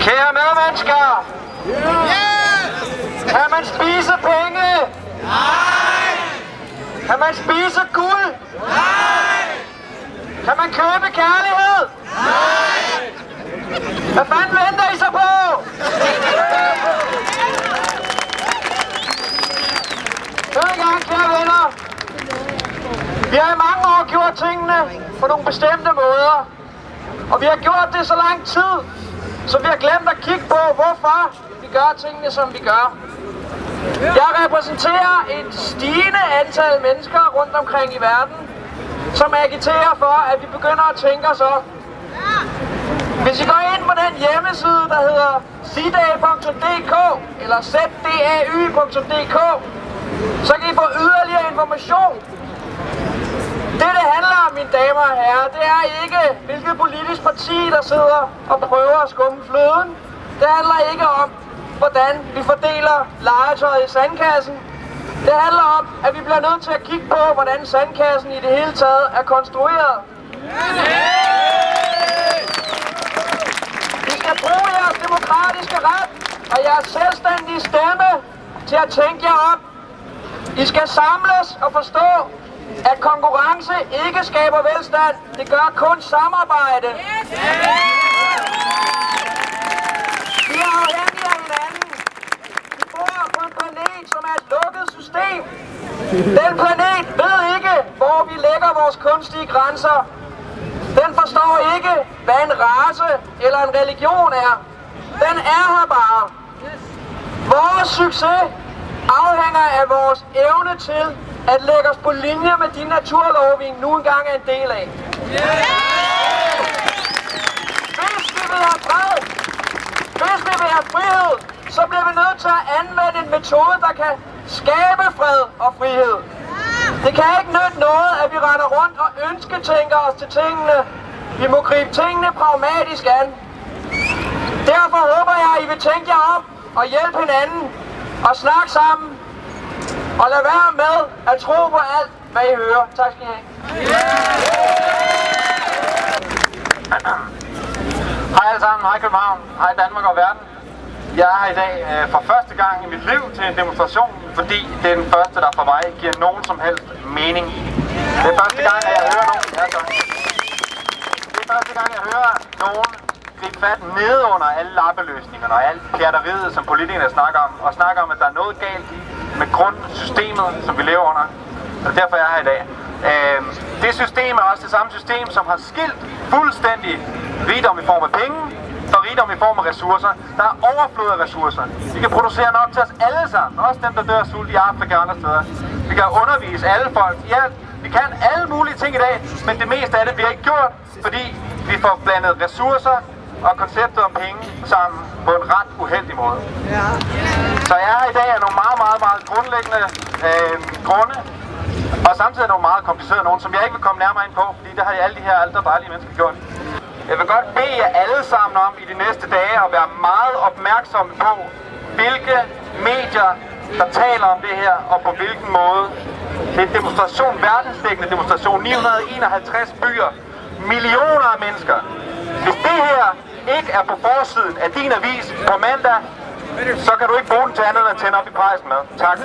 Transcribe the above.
Kære medmennesker! Kan man spise penge? Nej! Kan man spise guld? Nej! Kan man købe kærlighed? Nej! Hvad fanden venter I så på? Hør i gang, kære. Vi har i mange år gjort tingene på nogle bestemte måder. Og vi har gjort det så lang tid, så vi har glemt at kigge på, hvorfor vi gør tingene, som vi gør. Jeg repræsenterer et stigende antal mennesker rundt omkring i verden, som agiterer for, at vi begynder at tænke os op. Hvis I går ind på den hjemmeside, der hedder sidag.dk eller zdau.dk, så kan I få yderligere information. Det, det handler om, mine damer og herrer, det er ikke, hvilket politisk parti, der sidder og prøver at skumme fløden. Det handler ikke om, hvordan vi fordeler legetøjet i sandkassen. Det handler om, at vi bliver nødt til at kigge på, hvordan sandkassen i det hele taget er konstrueret. I skal bruge jeres demokratiske ret og jeres selvstændige stemme til at tænke jer op. I skal samles og forstå, at konkurrence ikke skaber velstand. Det gør kun samarbejde. Vi er afhængige af hinanden. Vi bor på en planet, som er et lukket system. Den planet ved ikke, hvor vi lægger vores kunstige grænser. Den forstår ikke, hvad en race eller en religion er. Den er her bare. Vores succes afhænger af vores evne til at lægge os på linje med de naturlov, vi nu engang er en del af. Hvis vi vil have fred, hvis vi vil have frihed, så bliver vi nødt til at anvende en metode, der kan skabe fred og frihed. Det kan ikke nytte noget, at vi render rundt og ønsketænker os til tingene. Vi må gribe tingene pragmatisk an. Derfor håber jeg, at I vil tænke jer om og hjælpe hinanden og snak sammen. Og lad være med at tro på alt, hvad I hører. Tak skal I have. Hej alle sammen, hej København, hej Danmark og verden. Jeg er her i dag øh, for første gang i mit liv til en demonstration, fordi det er den første, der for mig giver nogen som helst mening. Det er første gang, at jeg hører nogen. Ja. Det er første gang, jeg hører nogen gribe fat nede under alle lappeløsningerne og alt pjatteriet, som politikerne snakker om, og snakker om, at der er noget galt med grundsystemet, som vi lever under. Og derfor er jeg her i dag. Øh, det system er også det samme system, som har skilt fuldstændig rigdom i form af penge og rigdom i form af ressourcer. Der er overflod af ressourcer. Vi kan producere nok til os alle sammen, også dem, der dør af sult i Afrika og andre steder. Vi kan undervise alle folk. i alt. vi kan alle mulige ting i dag, men det meste af det vi ikke gjort, fordi vi får blandet ressourcer og konceptet om penge sammen på en ret uheldig måde. Ja. Så jeg er her i dag af nogle meget, meget, meget grundlæggende øh, grunde, og samtidig nogle meget komplicerede nogen, som jeg ikke vil komme nærmere ind på, fordi det har alle de her aldre dejlige mennesker gjort. Jeg vil godt bede jer alle sammen om i de næste dage at være meget opmærksomme på, hvilke medier, der taler om det her, og på hvilken måde. Det er en demonstration, verdensdækkende demonstration, 951 byer, millioner af mennesker. Hvis det her ikke er på forsiden af din avis på mandag, så kan du ikke bruge den til andet end at tænde op i pejsen med. Tak.